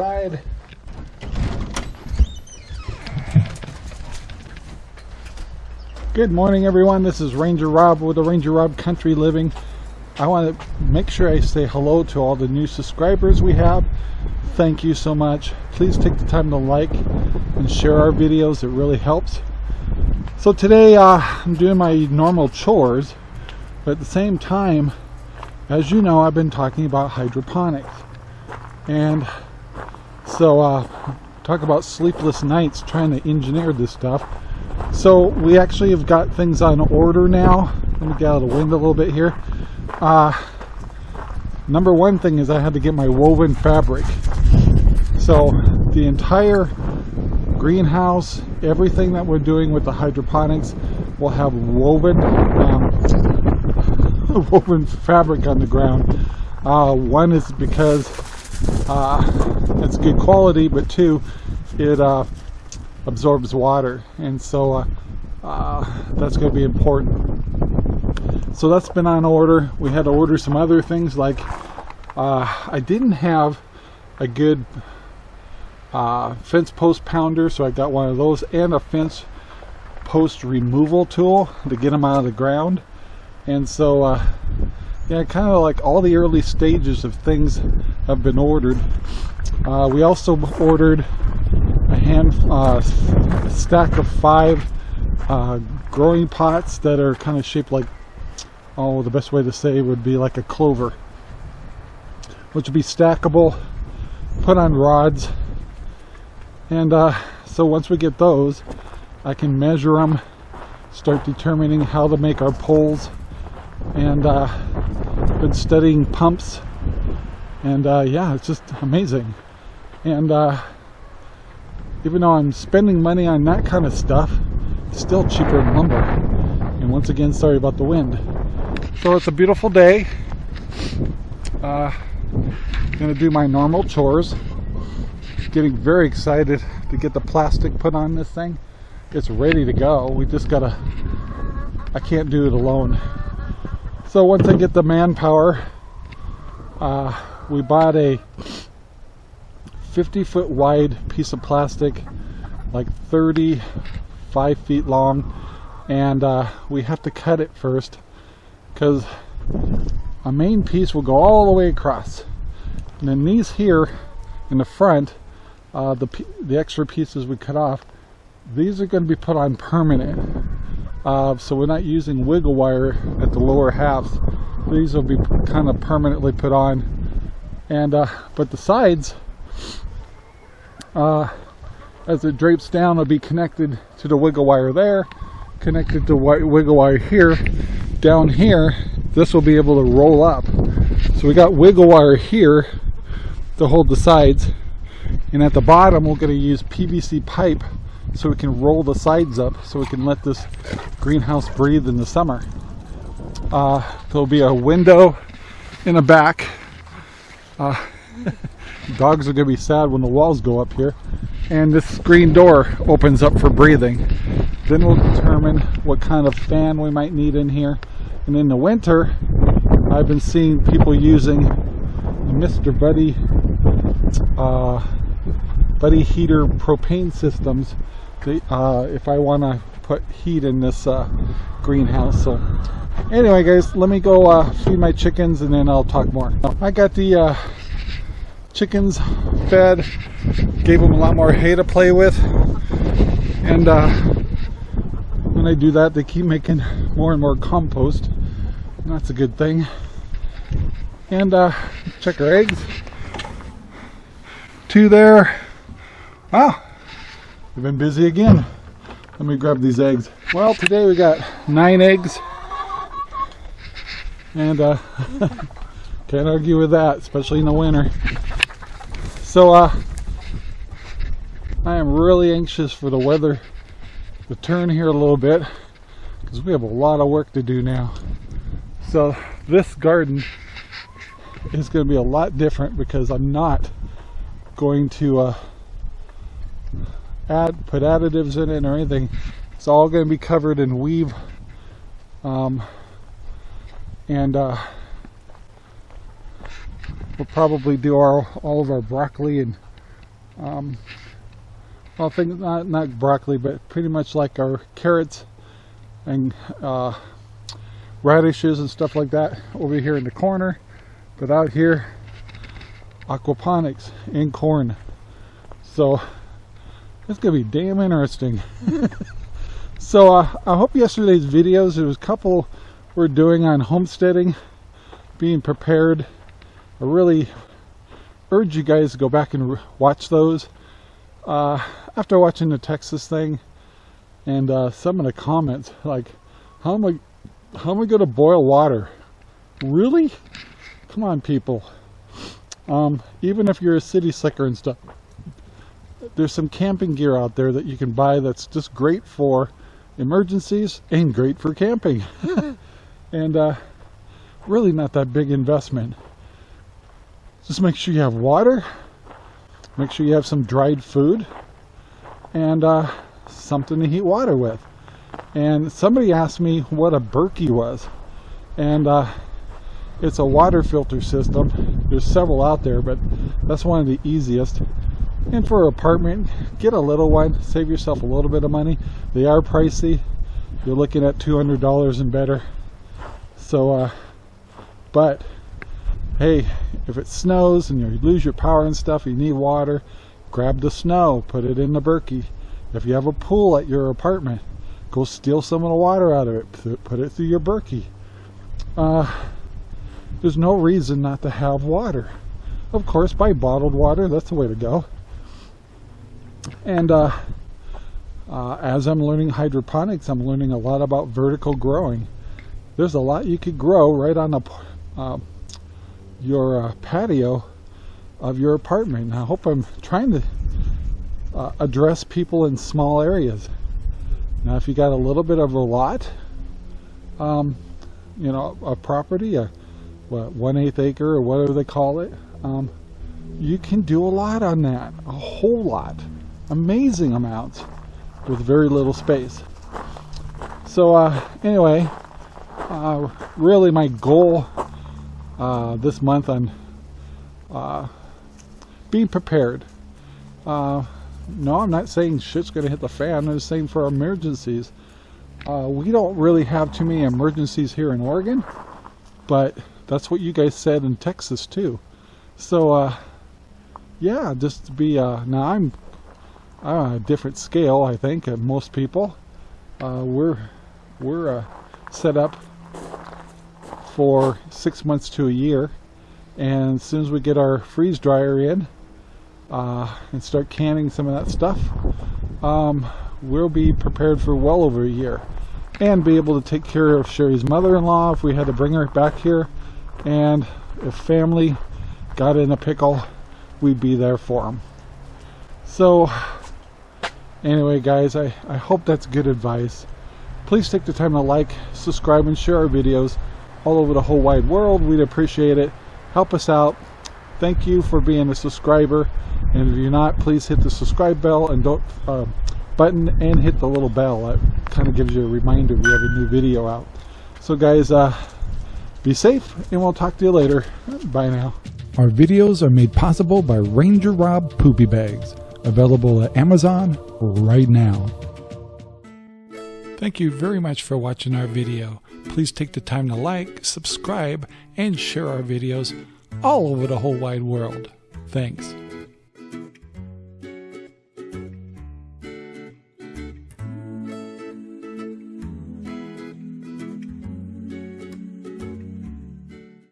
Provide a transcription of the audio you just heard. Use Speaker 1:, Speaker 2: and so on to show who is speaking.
Speaker 1: outside. Good morning everyone, this is Ranger Rob with the Ranger Rob Country Living. I want to make sure I say hello to all the new subscribers we have. Thank you so much. Please take the time to like and share our videos, it really helps. So today uh, I'm doing my normal chores, but at the same time, as you know, I've been talking about hydroponics. And so uh, talk about sleepless nights trying to engineer this stuff. So we actually have got things on order now. Let me get out of the wind a little bit here. Uh, number one thing is I had to get my woven fabric. So the entire greenhouse, everything that we're doing with the hydroponics will have woven um, woven fabric on the ground. Uh, one is because uh, it's good quality, but two, it uh, absorbs water. And so uh, uh, that's going to be important. So that's been on order. We had to order some other things like uh, I didn't have a good uh, fence post pounder so I got one of those and a fence post removal tool to get them out of the ground. And so uh, yeah kind of like all the early stages of things have been ordered uh, we also ordered a hand uh, stack of five uh, growing pots that are kind of shaped like oh the best way to say would be like a clover which would be stackable put on rods and uh, so once we get those I can measure them start determining how to make our poles and uh, been studying pumps and uh, yeah it's just amazing and uh, even though I'm spending money on that kind of stuff, it's still cheaper than lumber. And once again, sorry about the wind. So it's a beautiful day. Uh, gonna do my normal chores. Getting very excited to get the plastic put on this thing. It's ready to go. We just gotta, I can't do it alone. So once I get the manpower, uh, we bought a 50 foot wide piece of plastic like 35 feet long. And uh, we have to cut it first because a main piece will go all the way across. And then these here in the front uh, the, the extra pieces we cut off these are going to be put on permanent. Uh, so we're not using wiggle wire at the lower halves. These will be kind of permanently put on. And uh, but the sides uh, as it drapes down it'll be connected to the wiggle wire there connected to white wiggle wire here. Down here this will be able to roll up. So we got wiggle wire here to hold the sides. And at the bottom we're going to use PVC pipe so we can roll the sides up so we can let this greenhouse breathe in the summer. Uh, there'll be a window in the back. Uh, Dogs are going to be sad when the walls go up here. And this screen door opens up for breathing. Then we'll determine what kind of fan we might need in here. And in the winter, I've been seeing people using Mr. Buddy uh, Buddy heater propane systems uh, if I want to put heat in this uh, greenhouse. So anyway guys, let me go uh, feed my chickens and then I'll talk more. I got the uh, chickens fed, gave them a lot more hay to play with, and uh, when I do that, they keep making more and more compost. And that's a good thing. And uh, check our eggs. Two there. Wow, we've been busy again. Let me grab these eggs. Well, today we got nine eggs. And uh, can't argue with that, especially in the winter. So uh, I am really anxious for the weather to turn here a little bit because we have a lot of work to do now. So this garden is going to be a lot different because I'm not going to uh, add put additives in it or anything. It's all going to be covered in weave um, and uh, We'll probably do our, all of our broccoli and um, well, think not not broccoli, but pretty much like our carrots and uh, radishes and stuff like that over here in the corner. But out here, aquaponics in corn. So it's gonna be damn interesting. so uh, I hope yesterday's videos, there was a couple we're doing on homesteading, being prepared. I really urge you guys to go back and watch those. Uh, after watching the Texas thing and uh, some of the comments, like, how am I, how am I going to boil water? Really? Come on, people. Um, even if you're a city slicker and stuff, there's some camping gear out there that you can buy that's just great for emergencies and great for camping. and uh, really not that big investment. Just make sure you have water, make sure you have some dried food, and uh, something to heat water with. And somebody asked me what a Berkey was. And uh, it's a water filter system. There's several out there, but that's one of the easiest. And for an apartment, get a little one, save yourself a little bit of money. They are pricey. You're looking at $200 and better. So, uh, but hey, if it snows and you lose your power and stuff, you need water, grab the snow, put it in the Berkey. If you have a pool at your apartment, go steal some of the water out of it, put it through your Berkey. Uh, there's no reason not to have water. Of course, buy bottled water, that's the way to go. And uh, uh, as I'm learning hydroponics, I'm learning a lot about vertical growing. There's a lot you could grow right on the uh, your uh, patio of your apartment. I hope I'm trying to uh, address people in small areas. Now, if you got a little bit of a lot, um, you know, a property, a what, one eighth acre or whatever they call it, um, you can do a lot on that, a whole lot, amazing amounts with very little space. So uh, anyway, uh, really my goal uh, this month on uh, being prepared. Uh, no, I'm not saying shit's going to hit the fan. I'm saying for emergencies. Uh, we don't really have too many emergencies here in Oregon, but that's what you guys said in Texas too. So, uh, yeah, just to be, uh, now I'm on a different scale, I think, most people. we're, we're set up for six months to a year. And as soon as we get our freeze dryer in uh, and start canning some of that stuff um, we'll be prepared for well over a year and be able to take care of Sherry's mother-in-law if we had to bring her back here. And if family got in a pickle we'd be there for them so anyway guys I, I hope that's good advice. Please take the time to like subscribe and share our videos all over the whole wide world. We'd appreciate it. Help us out. Thank you for being a subscriber. And if you're not, please hit the subscribe bell and don't uh, button and hit the little bell. That kind of gives you a reminder we have a new video out. So guys, uh, be safe and we'll talk to you later. Bye now.
Speaker 2: Our videos are made possible by Ranger Rob Poopy Bags, available at Amazon right now. Thank you very much for watching our video. Please take the time to like, subscribe, and share our videos all over the whole wide world. Thanks.